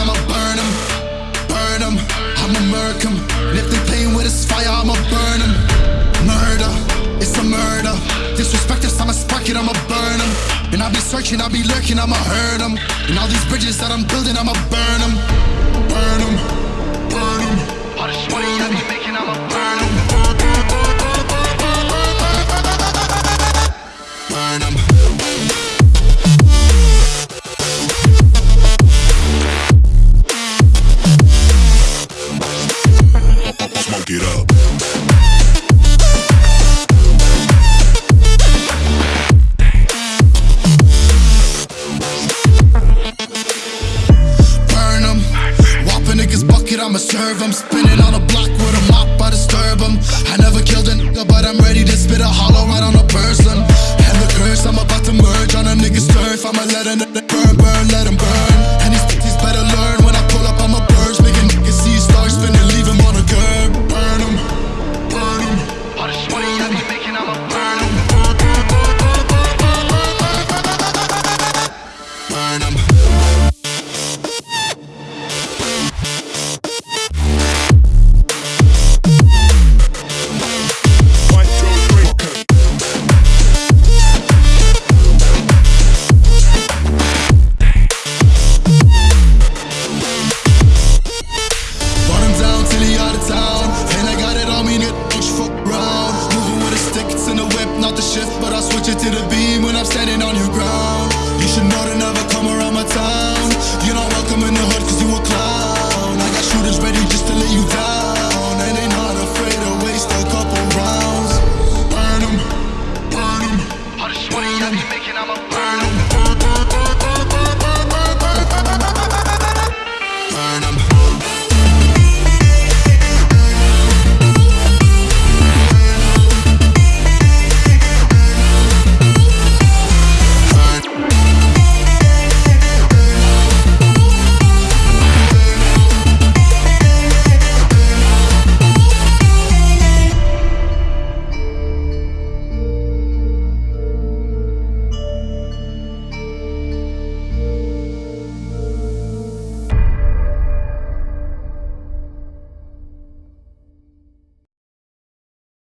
I'ma burn them, burn them. I'ma murk them. And if they playing with this fire, I'ma burn them. Murder, it's a murder. Disrespect us, I'ma spark it, I'ma burn them. And I be searching, I be lurking, I'ma hurt them. And all these bridges that I'm building, I'ma burn it up. burn 'em. Whop a nigga's bucket, I'ma serve 'em. Spinning on a block with a mop, I disturb 'em. town. And I got it on me, nigga, don't you fuck around. Moving with a stick, it's in the whip, not the shift, but I switch it to the beam when I'm standing on your ground. You should know to never come around my town. You know